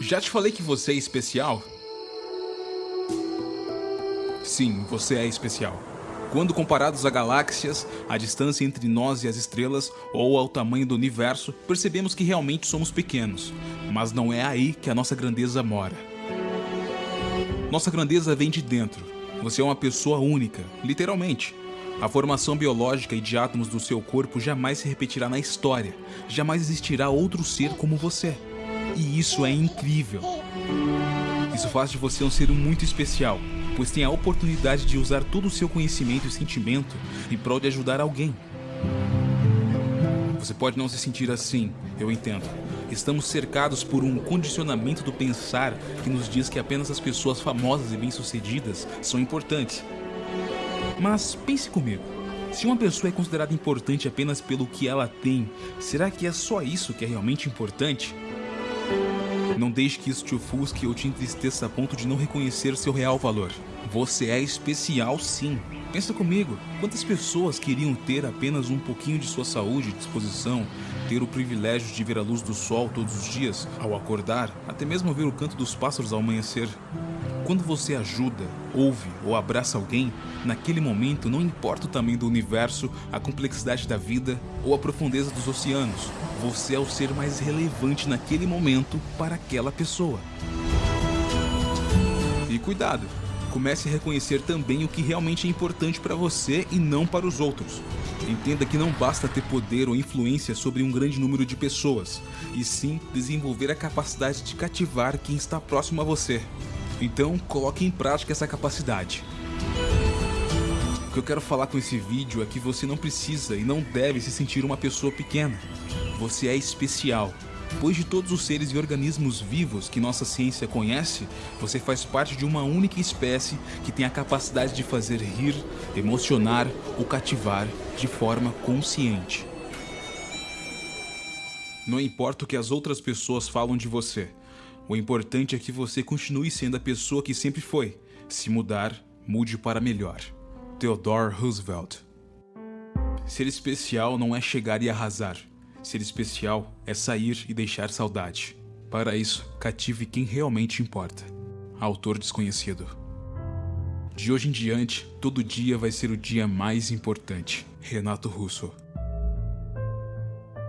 Já te falei que você é especial? Sim, você é especial. Quando comparados a galáxias, a distância entre nós e as estrelas, ou ao tamanho do universo, percebemos que realmente somos pequenos. Mas não é aí que a nossa grandeza mora. Nossa grandeza vem de dentro. Você é uma pessoa única, literalmente. A formação biológica e de átomos do seu corpo jamais se repetirá na história. Jamais existirá outro ser como você. E isso é incrível. Isso faz de você um ser muito especial, pois tem a oportunidade de usar todo o seu conhecimento e sentimento em prol de ajudar alguém. Você pode não se sentir assim, eu entendo. Estamos cercados por um condicionamento do pensar que nos diz que apenas as pessoas famosas e bem-sucedidas são importantes. Mas pense comigo. Se uma pessoa é considerada importante apenas pelo que ela tem, será que é só isso que é realmente importante? Não deixe que isso te ofusque ou te entristeça a ponto de não reconhecer seu real valor. Você é especial sim. Pensa comigo, quantas pessoas queriam ter apenas um pouquinho de sua saúde e disposição, ter o privilégio de ver a luz do sol todos os dias, ao acordar, até mesmo ver o canto dos pássaros ao amanhecer? Quando você ajuda, ouve ou abraça alguém, naquele momento não importa o tamanho do universo, a complexidade da vida ou a profundeza dos oceanos, você é o ser mais relevante naquele momento para aquela pessoa. E cuidado, comece a reconhecer também o que realmente é importante para você e não para os outros. Entenda que não basta ter poder ou influência sobre um grande número de pessoas, e sim desenvolver a capacidade de cativar quem está próximo a você. Então, coloque em prática essa capacidade. O que eu quero falar com esse vídeo é que você não precisa e não deve se sentir uma pessoa pequena. Você é especial. Pois de todos os seres e organismos vivos que nossa ciência conhece, você faz parte de uma única espécie que tem a capacidade de fazer rir, emocionar ou cativar de forma consciente. Não importa o que as outras pessoas falam de você, o importante é que você continue sendo a pessoa que sempre foi. Se mudar, mude para melhor. Theodore Roosevelt Ser especial não é chegar e arrasar. Ser especial é sair e deixar saudade. Para isso, cative quem realmente importa. Autor desconhecido. De hoje em diante, todo dia vai ser o dia mais importante. Renato Russo